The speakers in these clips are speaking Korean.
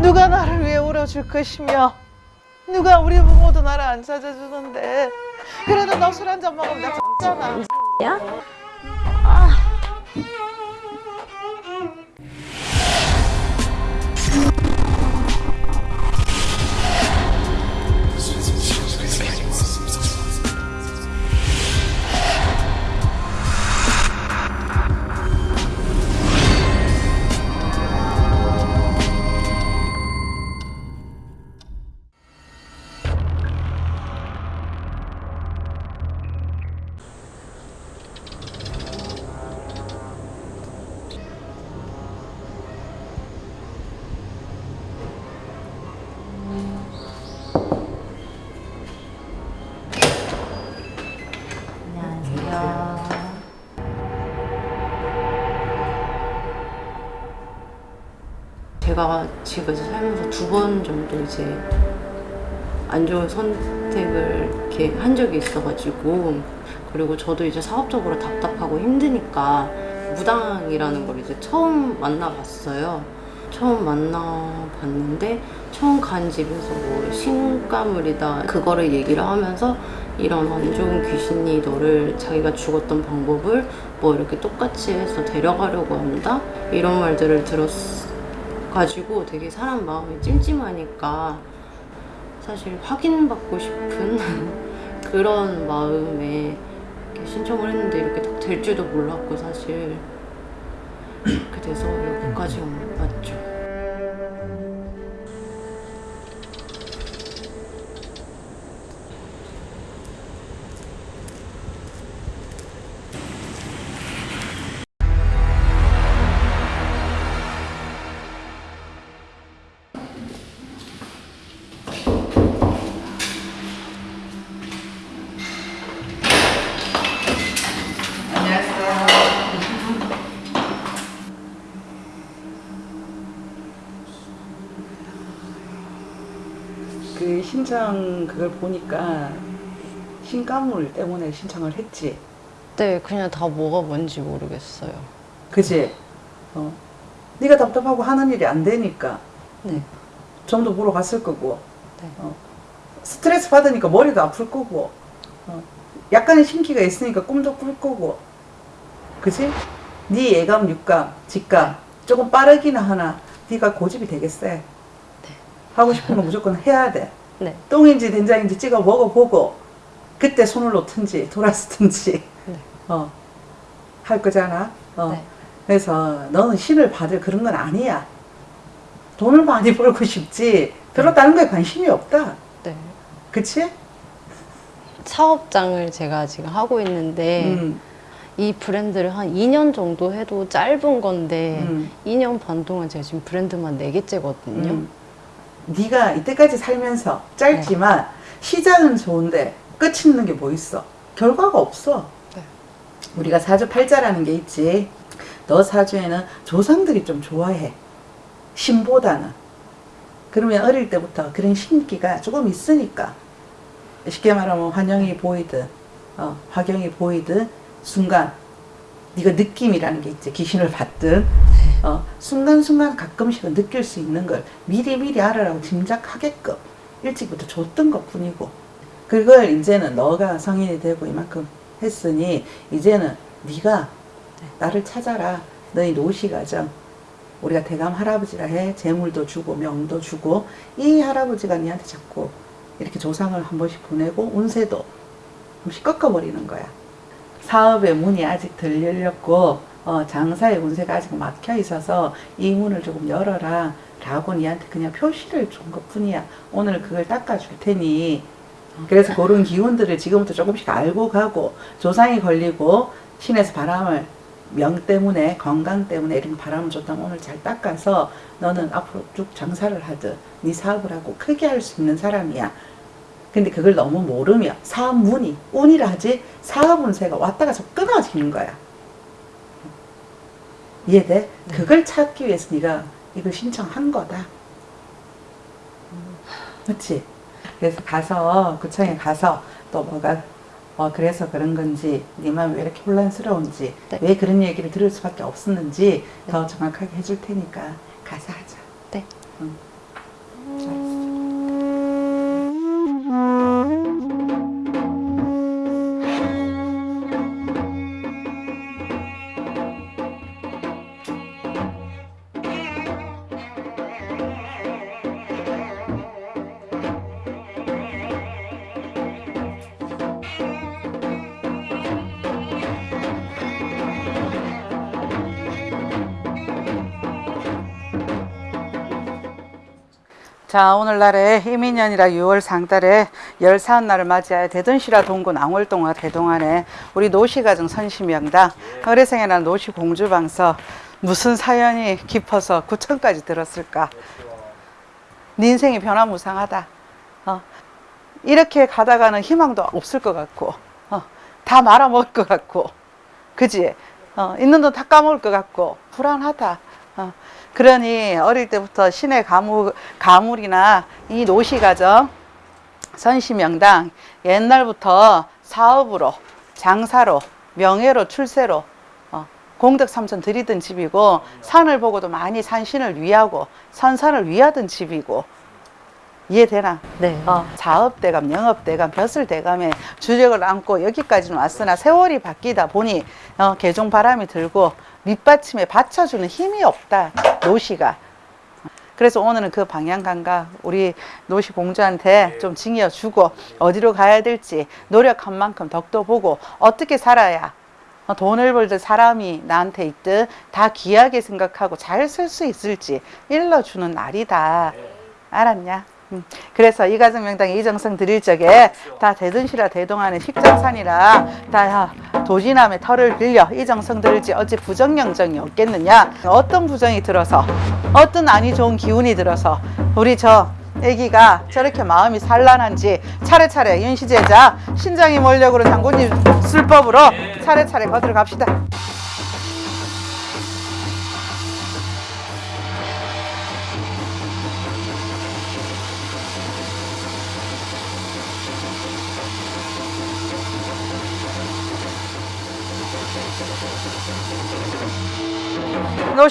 누가 나를 위해 울어줄 것이며 누가 우리 부모도 나를 안 찾아주는데. 그래도 너 술 한 잔 먹으면 내가 X잖아 야? 안 제가 지금까지 살면서 두 번 정도 이제 안 좋은 선택을 이렇게 한 적이 있어가지고 그리고 저도 이제 사업적으로 답답하고 힘드니까 무당이라는 걸 이제 처음 만나봤어요. 처음 만나봤는데 처음 간 집에서 뭐 신가물이다 그거를 얘기를 하면서 이런 안 좋은 귀신이 너를 자기가 죽었던 방법을 뭐 이렇게 똑같이 해서 데려가려고 한다 이런 말들을 들었 가지고 되게 사람 마음이 찜찜하니까 사실 확인받고 싶은 그런 마음에 이렇게 신청을 했는데 이렇게 딱 될 줄도 몰랐고 사실 그렇게 돼서 여기까지 왔죠. 신청 그걸 보니까 신가물 때문에 신청을 했지. 네, 그냥 다 뭐가 뭔지 모르겠어요. 그지? 어. 네가 답답하고 하는 일이 안 되니까 네. 점도 보러 갔을 거고 네. 어. 스트레스 받으니까 머리도 아플 거고 어. 약간의 심기가 있으니까 꿈도 꿀 거고 그지? 네 예감, 육감, 직감 조금 빠르기는 하나 네가 고집이 되게 세 하고 싶은 거 무조건 해야 돼 네. 똥인지 된장인지 찍어 먹어보고 그때 손을 놓든지 돌아서든지 네. 어, 할 거잖아 어. 네. 그래서 너는 신을 받을 그런 건 아니야 돈을 많이 벌고 싶지 별로 다른 거에 관심이 없다 네. 그치? 사업장을 제가 지금 하고 있는데 음, 이 브랜드를 한 2년 정도 해도 짧은 건데 음, 2년 반 동안 제가 지금 브랜드만 4개째거든요. 음. 네가 이때까지 살면서 짧지만 시작은 좋은데 끝이 있는 게 뭐 있어? 결과가 없어. 네. 우리가 사주팔자라는 게 있지. 너 사주에는 조상들이 좀 좋아해. 신보다는. 그러면 어릴 때부터 그런 신기가 조금 있으니까. 쉽게 말하면 환영이 보이든 어, 화경이 보이든 순간 네가 느낌이라는 게 있지. 귀신을 받든 어, 순간순간 가끔씩은 느낄 수 있는 걸 미리미리 알아라고 짐작하게끔 일찍부터 줬던 것 뿐이고 그걸 이제는 너가 성인이 되고 이만큼 했으니 이제는 네가 나를 찾아라. 너희 노시가정 우리가 대감 할아버지라 해. 재물도 주고 명도 주고 이 할아버지가 니한테 자꾸 이렇게 조상을 한 번씩 보내고 운세도 한 번씩 꺾어버리는 거야. 사업의 문이 아직 덜 열렸고 어, 장사의 운세가 아직 막혀 있어서 이 문을 조금 열어라 라고 니한테 그냥 표시를 준 것 뿐이야. 오늘 그걸 닦아 줄 테니. 그래서 그런 기운들을 지금부터 조금씩 알고 가고 조상이 걸리고 신에서 바람을 명 때문에 건강 때문에 이런 바람을 줬다면 오늘 잘 닦아서 너는 앞으로 쭉 장사를 하든 네 사업을 하고 크게 할 수 있는 사람이야. 근데 그걸 너무 모르면 사업 문이 운이라 하지 사업 운세가 왔다가 저 끊어지는 거야 이해돼? 그걸 찾기 위해서 네가 이걸 신청한 거다 그렇지? 그래서 가서 구청에 가서 또 뭐가 어 그래서 그런 건지 네 마음이 왜 이렇게 혼란스러운지 네. 왜 그런 얘기를 들을 수밖에 없었는지 더 정확하게 해줄 테니까 가서 하자 네. 응. 자 오늘날에 이민년이라 6월 상달에 열사한 날을 맞이하여 대전시라 동구 낭월동화 대동안에 우리 노시가정 선시명당 어레생애나 노시공주방서 무슨 사연이 깊어서 구천까지 들었을까 네 인생이 변화무쌍하다 어. 이렇게 가다가는 희망도 없을 것 같고 어. 다 말아먹을 것 같고 그지 어. 있는 돈 다 까먹을 것 같고 불안하다 어. 그러니 어릴 때부터 신의 가물, 가물이나 이 노시가정 선시명당 옛날부터 사업으로 장사로 명예로 출세로 어, 공덕 삼천 드리던 집이고 산을 보고도 많이 산신을 위하고 선산을 위하던 집이고 이해되나? 네. 어, 사업대감, 영업대감, 벼슬대감에 주력을 안고 여기까지는 왔으나 세월이 바뀌다 보니 어, 개종 바람이 들고 밑받침에 받쳐주는 힘이 없다. 노시가. 그래서 오늘은 그 방향 감각 우리 노시 공주한테 좀 징여주고 어디로 가야 될지 노력한 만큼 덕도 보고 어떻게 살아야 어, 돈을 벌든 사람이 나한테 있든 다 귀하게 생각하고 잘 쓸 수 있을지 일러주는 날이다. 알았냐? 음. 그래서 이 가정 명당에 이정성 드릴 적에 다 대든시라 대동하는 식정산이라 다 도지남의 털을 빌려 이정성 드릴지 어찌 부정영정이 없겠느냐 어떤 부정이 들어서 어떤 안이 좋은 기운이 들어서 우리 저 애기가 저렇게 마음이 산란한지 차례차례 윤시제자 신장이 몰려그런 장군님 술법으로 차례차례 거들어 갑시다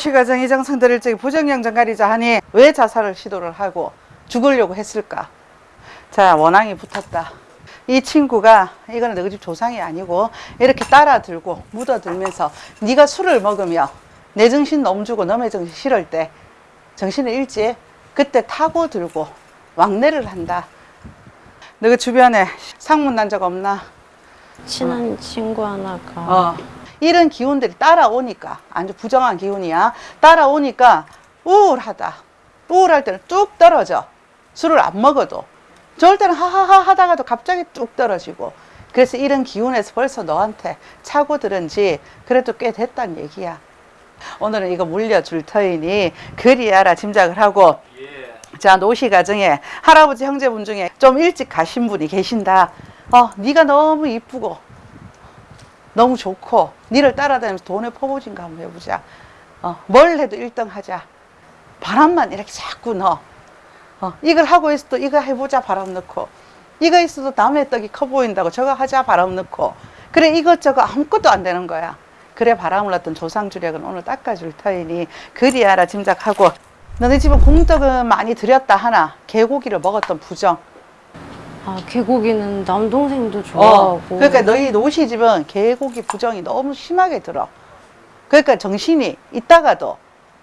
노시가정 이정성 들을 적에 부정영정 가리자 하니 왜 자살을 시도를 하고 죽으려고 했을까? 자 원앙이 붙었다. 이 친구가 이거는 너희 집 조상이 아니고 이렇게 따라 들고 묻어 들면서 네가 술을 먹으며 내 정신 넘주고 너의 정신 싫을 때 정신을 잃지 그때 타고 들고 왕래를 한다. 너희 주변에 상문 난 적 없나? 친한 친구 하나가 어. 이런 기운들이 따라오니까 아주 부정한 기운이야. 따라오니까 우울하다. 우울할 때는 뚝 떨어져. 술을 안 먹어도. 좋을 때는 하하하 하다가도 갑자기 뚝 떨어지고. 그래서 이런 기운에서 벌써 너한테 차고 들은지 그래도 꽤 됐단 얘기야. 오늘은 이거 물려줄 터이니 그리 알아 짐작을 하고 자 노시 가정에 할아버지 형제분 중에 좀 일찍 가신 분이 계신다. 어, 네가 너무 이쁘고 너무 좋고 니를 따라다니면서 돈에 퍼부진가 한번 해보자. 어, 뭘 해도 1등 하자. 바람만 이렇게 자꾸 넣어. 어, 이걸 하고 있어도 이거 해보자 바람 넣고 이거 있어도 남의 떡이 커 보인다고 저거 하자 바람 넣고 그래 이것저것 아무것도 안 되는 거야. 그래 바람을 넣었던 조상주력은 오늘 닦아줄 터이니 그리 알아 짐작하고 너네 집은 공덕은 많이 들였다 하나 개고기를 먹었던 부정 아 개고기는 남동생도 어, 좋아하고 그러니까 너희 노시 집은 개고기 부정이 너무 심하게 들어. 그러니까 정신이 있다가도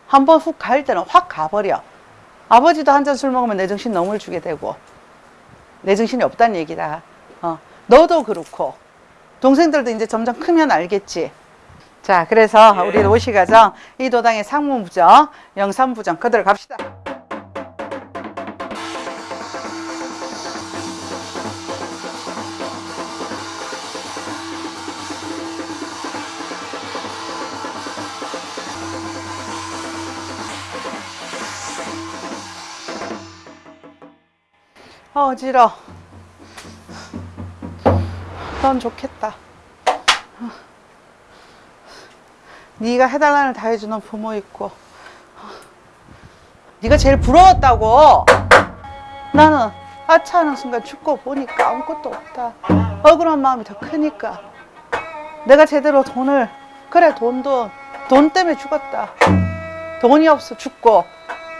한 번 훅 갈 때는 확 가버려. 아버지도 한 잔 술 먹으면 내 정신 너무 주게 되고 내 정신이 없다는 얘기다. 어, 너도 그렇고 동생들도 이제 점점 크면 알겠지. 자, 그래서 우리 노시 가정 이 도당의 상무부정, 영산부정 그대로 갑시다. 어, 어지러. 넌 좋겠다. 어. 네가 해달라는 다 해주는 부모 있고, 어. 네가 제일 부러웠다고. 나는 아차하는 순간 죽고 보니까 아무것도 없다. 억울한 마음이 더 크니까. 내가 제대로 돈을 그래 돈도 돈 때문에 죽었다. 돈이 없어 죽고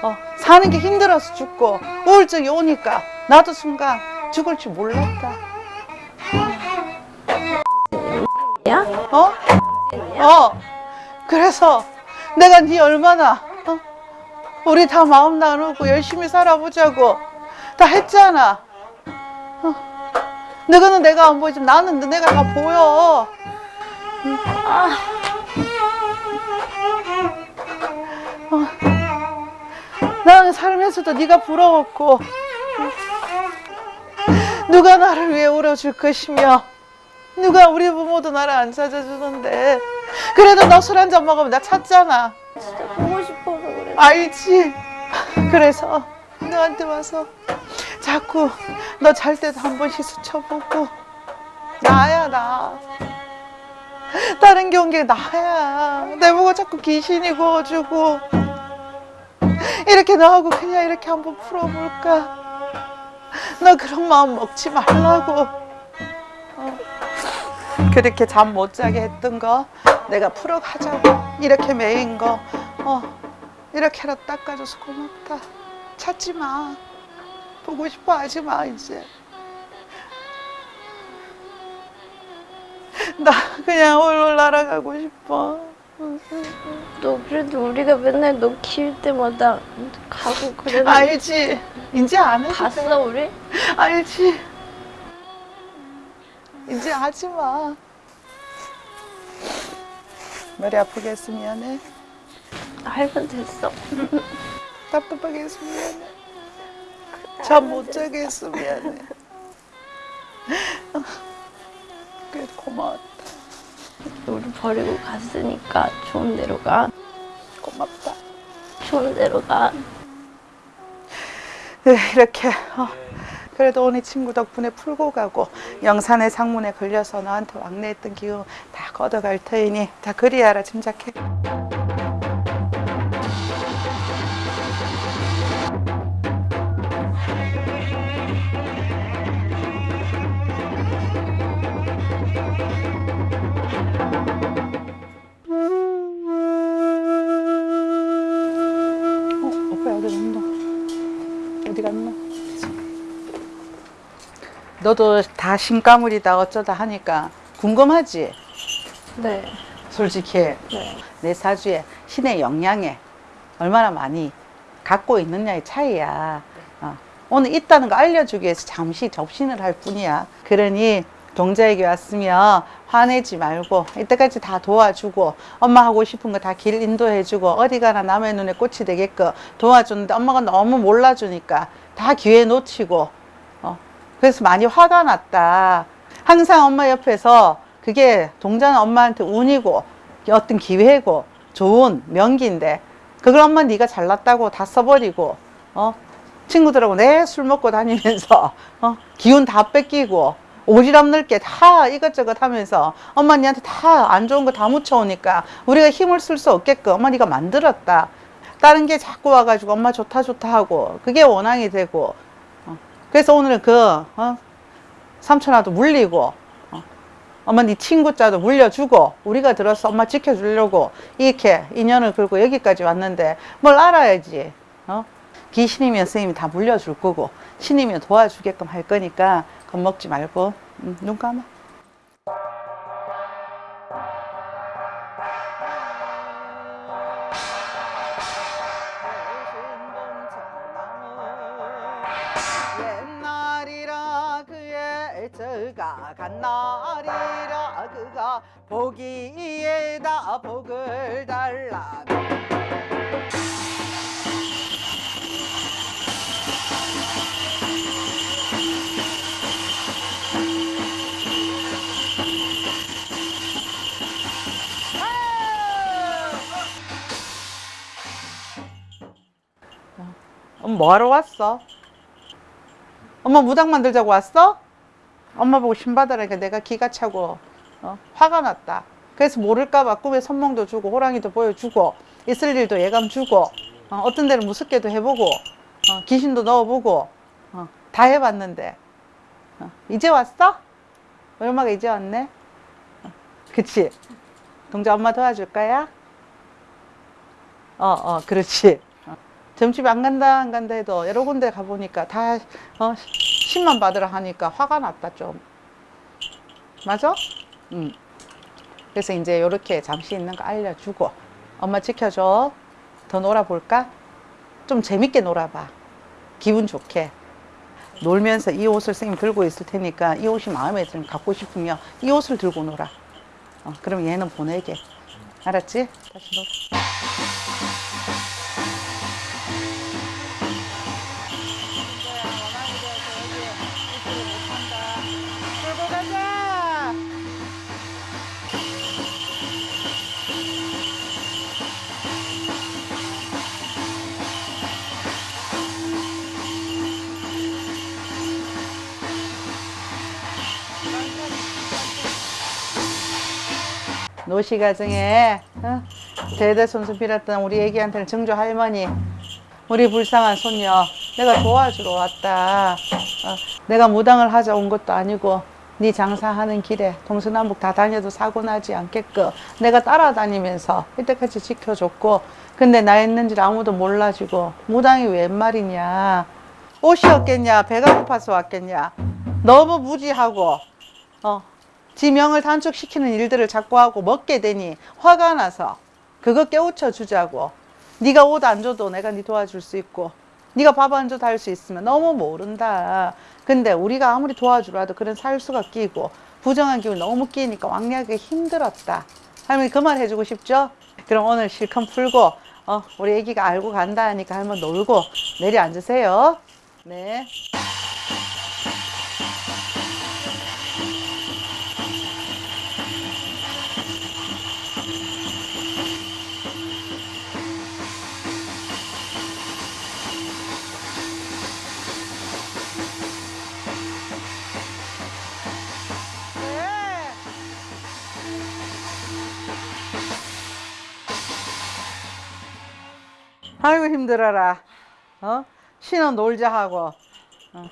어, 사는 게 힘들어서 죽고 우울증이 오니까 나도 순간 죽을 줄 몰랐다. 야? 어? 어. 그래서 내가 네 얼마나 어? 우리 다 마음 나누고 열심히 살아보자고 다 했잖아. 어. 너는 내가 안 보이지만 나는 너네가 다 보여. 어. 나는 살면서도 네가 부러웠고 누가 나를 위해 울어줄 것이며 누가 우리 부모도 나를 안 찾아주는데. 그래도 너 술 한 잔 먹으면 나 찾잖아. 진짜 보고 싶어서 그래. 알지? 그래서 너한테 와서 자꾸 너 잘 때도 한 번씩 스쳐보고 나야 나. 다른 경계 나야. 내 보고 자꾸 귀신이 구워주고. 이렇게 너하고 그냥 이렇게 한번 풀어볼까 너 그런 마음 먹지 말라고. 어. 그렇게 잠 못 자게 했던 거 내가 풀어가자고. 이렇게 매인 거. 어. 이렇게라도 닦아줘서 고맙다. 찾지 마. 보고 싶어 하지 마 이제. 나 그냥 홀로 날아가고 싶어 너 그래도 우리가 맨날 너 키울 때마다 가고 그랬는데 알지. 이제 안돼 봤어 우리? 알지. 이제 하지 마. 머리 아프게 해서 미안해. 알면 됐어. 답답하게 해서 미안해. 잠못 자게 했어 미안해. 그래도 고마웠다 우리 버리고 갔으니까 좋은 데로 가. 고맙다 좋은 데로 가. 네, 이렇게 어, 그래도 오늘 친구 덕분에 풀고 가고 영산의 상문에 걸려서 너한테 왕래했던 기운 다 걷어갈 터이니 다 그리하라 짐작해 너도 다 신가물이다 어쩌다 하니까 궁금하지? 네. 솔직히 네. 내 사주에 신의 영향에 얼마나 많이 갖고 있느냐의 차이야. 어. 오늘 있다는 거 알려주기 위해서 잠시 접신을 할 뿐이야. 그러니 동자에게 왔으면 화내지 말고 이때까지 다 도와주고 엄마 하고 싶은 거 다 길 인도해주고 어디 가나 남의 눈에 꽃이 되게끔 도와줬는데 엄마가 너무 몰라주니까 다 기회 놓치고 어. 그래서 많이 화가 났다. 항상 엄마 옆에서 그게 동자는 엄마한테 운이고 어떤 기회고 좋은 명기인데 그걸 엄마 네가 잘났다고 다 써버리고 어 친구들하고 내 술 먹고 다니면서 어 기운 다 뺏기고 오지랖 넓게 다 이것저것 하면서 엄마 니한테 다 안 좋은 거 다 묻혀오니까 우리가 힘을 쓸 수 없게끔 엄마 네가 만들었다 다른 게 자꾸 와가지고 엄마 좋다 좋다 하고 그게 원앙이 되고 어. 그래서 오늘은 그 어? 삼촌아도 물리고 어. 엄마 네 친구 자도 물려주고 우리가 들어서 엄마 지켜주려고 이렇게 인연을 걸고 여기까지 왔는데 뭘 알아야지 어? 귀신이면 스님이 다 물려줄 거고 신이면 도와주게끔 할 거니까 겁먹지 말고 음, 눈 감아 보기에다 복을 달라 엄마 뭐하러 왔어? 엄마 무당 만들자고 왔어? 엄마 보고 신받으라니까 내가 기가 차고 어? 화가 났다. 그래서 모를까봐 꿈에 선몽도 주고 호랑이도 보여주고 있을 일도 예감 주고 어, 떤 데는 무섭게도 해보고 어, 귀신도 넣어보고 어, 다 해봤는데 어, 이제 왔어? 얼마가 이제 왔네? 어, 그치? 동자 엄마 도와줄 거야? 어, 어, 그렇지. 어. 점집 안 간다 안 간다 해도 여러 군데 가보니까 다 어, 10만 받으라 하니까 화가 났다 좀 맞아? 응. 그래서 이제 이렇게 잠시 있는 거 알려주고 엄마 지켜줘 더 놀아볼까? 좀 재밌게 놀아봐 기분 좋게 놀면서 이 옷을 선생님 들고 있을 테니까 이 옷이 마음에 들면 갖고 싶으면 이 옷을 들고 놀아 어, 그럼 얘는 보내게 알았지? 다시 놀아 노시 가정에 어? 대대손손 빌었던 우리 애기한테는 정조 할머니 우리 불쌍한 손녀 내가 도와주러 왔다. 어, 내가 무당을 하자 온 것도 아니고 네 장사하는 길에 동서남북 다 다녀도 사고 나지 않게끔 내가 따라다니면서 이때까지 지켜줬고 근데 나 있는지를 아무도 몰라주고 무당이 웬 말이냐? 옷이 없겠냐? 배가 고파서 왔겠냐? 너무 무지하고 어, 지명을 단축시키는 일들을 자꾸 하고 먹게 되니 화가 나서 그거 깨우쳐 주자고 네가 옷 안 줘도 내가 네 도와줄 수 있고 네가 밥 안 줘도 할 수 있으면 너무 모른다 근데 우리가 아무리 도와주라도 그런 살수가 끼고 부정한 기운 너무 끼니까 왕래하기 힘들었다 할머니 그 말 해주고 싶죠? 그럼 오늘 실컷 풀고 어, 우리 애기가 알고 간다 하니까 할머니 놀고 내려앉으세요 네. 네. 아이고 힘들어라. 어? 신은 놀자 하고. 어.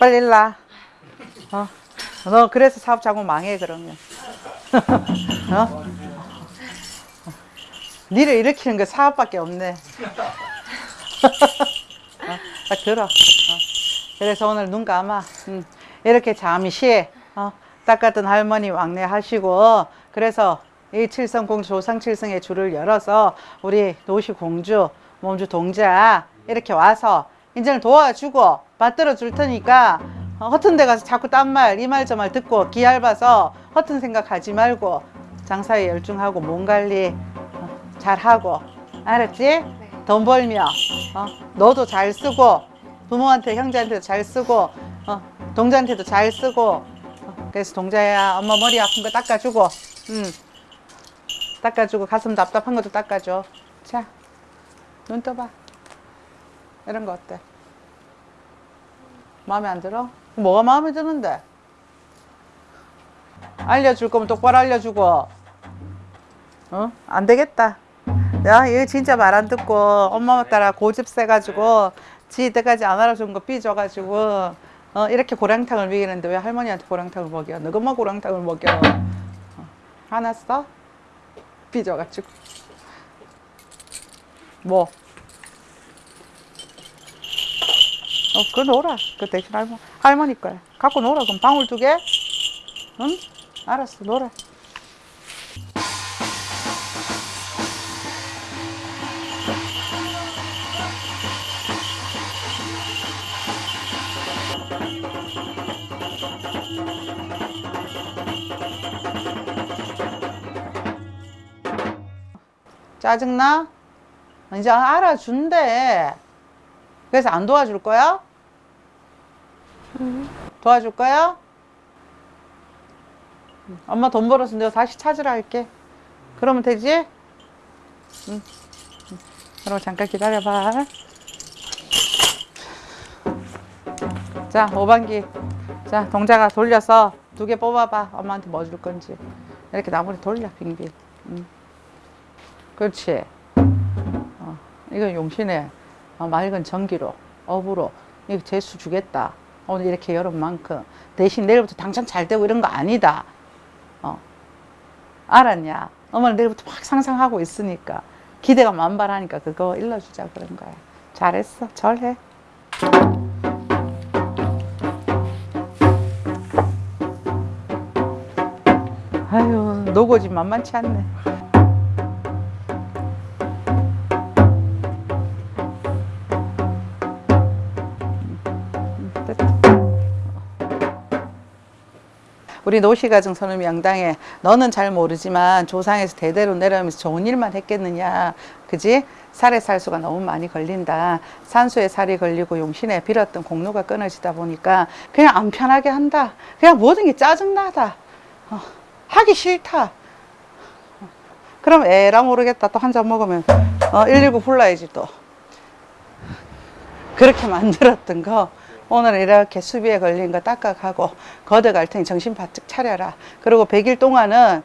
빨리 일라. 어? 너 그래서 사업 자꾸 망해 그러면. 어? 니를 일으키는 게 사업밖에 없네. 어? 딱 들어. 어. 그래서 오늘 눈 감아. 음. 이렇게 잠시 어, 닦았던 할머니 왕래 하시고 그래서 이 칠성공주 조상칠성의 줄을 열어서 우리 노시 공주 몸주 동자 이렇게 와서 이제는 도와주고 받들어 줄 테니까 어, 허튼 데 가서 자꾸 딴 말 이 말 저 말 듣고 기얇아서 허튼 생각하지 말고 장사에 열중하고 몸 관리 어, 잘하고. 알았지? 돈 벌며 어, 너도 잘 쓰고 부모한테 형제한테도 잘 쓰고 어, 동자한테도 잘 쓰고 어, 그래서 동자야 엄마 머리 아픈 거 닦아주고 음, 닦아주고 가슴 답답한 것도 닦아줘. 자 눈 떠봐 이런 거 어때? 마음에 안 들어? 뭐가 마음에 드는데? 알려줄 거면 똑바로 알려주고 어? 안 되겠다 야 이거 진짜 말 안 듣고 엄마 따라 고집 세가지고 지 이때까지 안 알아준 거 삐져가지고 어, 이렇게 고량탕을 먹이는데 왜 할머니한테 고량탕을 먹여? 너것만 고량탕을 먹여 어, 화났어? 삐져가지고 뭐? 어, 그거 놀아. 그 대신 할머, 할머니 거야. 갖고 놀아. 그럼 방울 두 개? 응? 알았어, 놀아. 짜증나? 이제 알아준대. 그래서 안 도와줄 거야? 도와줄 거야? 엄마 돈 벌어서 내가 다시 찾으라 할게. 그러면 되지? 응. 응. 그럼 잠깐 기다려봐. 자, 오반기. 자, 동자가 돌려서 두 개 뽑아봐. 엄마한테 뭐 줄 건지. 이렇게 나무를 돌려, 빙빙. 응. 그렇지. 어, 이거 용신에 어, 맑은 전기로, 업으로, 이거 재수 주겠다. 오늘 이렇게 여름 만큼. 대신 내일부터 당장 잘 되고 이런 거 아니다. 어. 알았냐? 엄마는 내일부터 막 상상하고 있으니까. 기대가 만발하니까 그거 일러주자 그런 거야. 잘했어. 절해. 아유, 노고지 만만치 않네. 우리 노시가정 선우미 양당에 너는 잘 모르지만 조상에서 대대로 내려오면서 좋은 일만 했겠느냐. 그지? 살에 살수가 너무 많이 걸린다. 산수에 살이 걸리고 용신에 빌었던 공로가 끊어지다 보니까 그냥 안 편하게 한다. 그냥 모든 게 짜증나다. 어, 하기 싫다. 어, 그럼 에라 모르겠다. 또 한 잔 먹으면. 어, 119 불러야지 또. 그렇게 만들었던 거 오늘 이렇게 수비에 걸린 거 닦아가고 걷어갈 테니 정신 바짝 차려라. 그리고 100일 동안은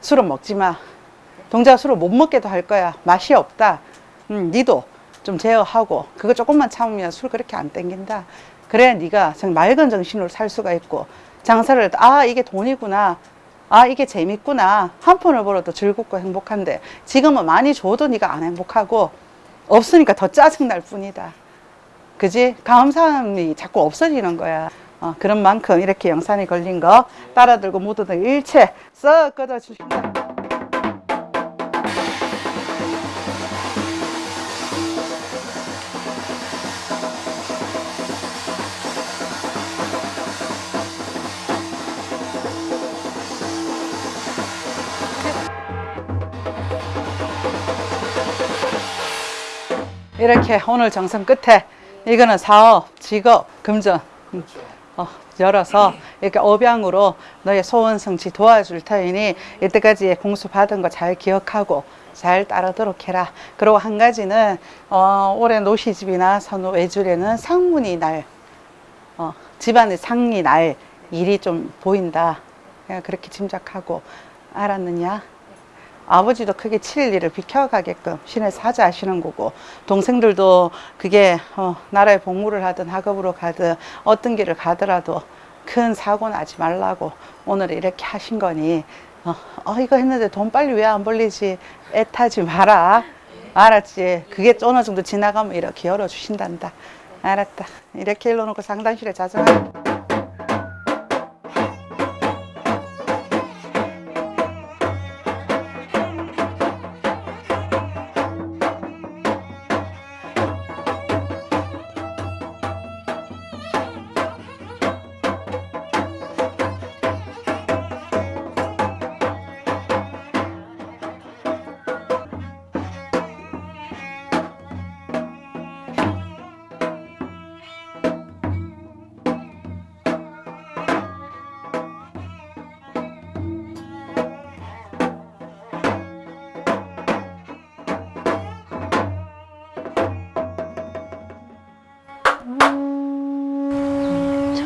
술은 먹지 마. 동자가 술을 못 먹게도 할 거야. 맛이 없다. 음, 니도 좀 제어하고 그거 조금만 참으면 술 그렇게 안 땡긴다. 그래 네가 정 맑은 정신으로 살 수가 있고 장사를 아 이게 돈이구나. 아 이게 재밌구나. 한 푼을 벌어도 즐겁고 행복한데 지금은 많이 줘도 네가 안 행복하고 없으니까 더 짜증날 뿐이다. 그지? 감사함이 자꾸 없어지는 거야. 어, 그런 만큼 이렇게 영산이 걸린 거 따라 들고 묻어든 일체 썩 걷어 주신다. 이렇게 오늘 정성 끝에 이거는 사업, 직업, 금전 음, 어, 열어서 이렇게 업양으로 너의 소원 성취 도와줄 터이니 이때까지 공수 받은 거 잘 기억하고 잘 따르도록 해라. 그리고 한 가지는 어, 올해 노시집이나 선호 외줄에는 상문이 날 어, 집안의 상이 날 일이 좀 보인다. 그냥 그렇게 짐작하고 알았느냐? 아버지도 크게 칠 일을 비켜가게끔 신의 사자 하시는 거고 동생들도 그게 어, 나라에 복무를 하든 학업으로 가든 어떤 길을 가더라도 큰 사고 나지 말라고 오늘 이렇게 하신 거니 어, 어, 이거 했는데 돈 빨리 왜 안 벌리지? 애타지 마라. 알았지? 그게 어느 정도 지나가면 이렇게 열어주신단다. 알았다. 이렇게 일러놓고 상담실에 자정하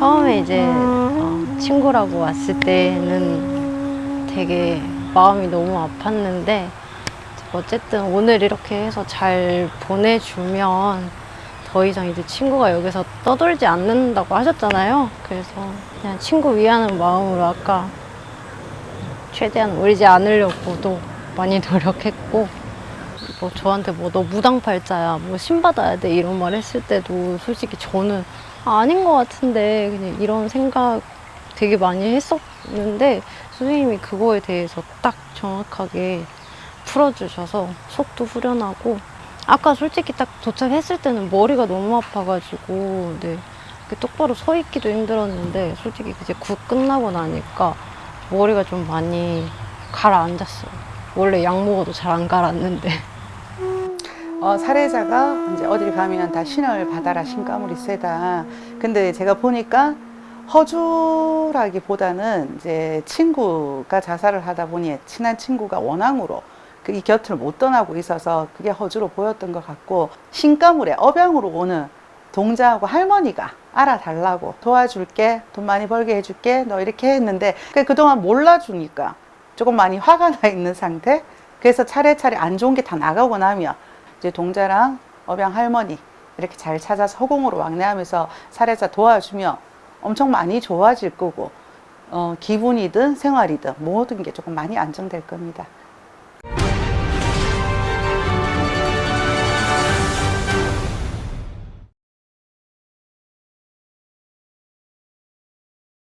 처음에 이제 어, 친구라고 왔을 때는 되게 마음이 너무 아팠는데 어쨌든 오늘 이렇게 해서 잘 보내주면 더 이상 이제 친구가 여기서 떠돌지 않는다고 하셨잖아요. 그래서 그냥 친구 위하는 마음으로 아까 최대한 울지 않으려고도 많이 노력했고 뭐 저한테 뭐 너 무당팔자야 뭐 신받아야 돼 이런 말 했을 때도 솔직히 저는 아, 아닌 것 같은데 그냥 이런 생각 되게 많이 했었는데 선생님이 그거에 대해서 딱 정확하게 풀어주셔서 속도 후련하고 아까 솔직히 딱 도착했을 때는 머리가 너무 아파가지고 네 똑바로 서 있기도 힘들었는데 솔직히 이제 굿 끝나고 나니까 머리가 좀 많이 가라앉았어요. 원래 약 먹어도 잘 안 가라앉는데. 어, 사례자가 이제 어딜 가면 다 신을 받아라 신가물이 세다. 근데 제가 보니까 허주라기보다는 이제 친구가 자살을 하다 보니 친한 친구가 원앙으로 그이 곁을 못 떠나고 있어서 그게 허주로 보였던 것 같고 신가물에 업양으로 오는 동자하고 할머니가 알아달라고 도와줄게 돈 많이 벌게 해줄게 너 이렇게 했는데 그 그동안 몰라주니까 조금 많이 화가 나 있는 상태 그래서 차례차례 안 좋은 게 다 나가고 나면 이제 동자랑 업양 할머니 이렇게 잘 찾아서 허공으로 왕래하면서 사례자 도와주면 엄청 많이 좋아질 거고 어, 기분이든 생활이든 모든 게 조금 많이 안정될 겁니다.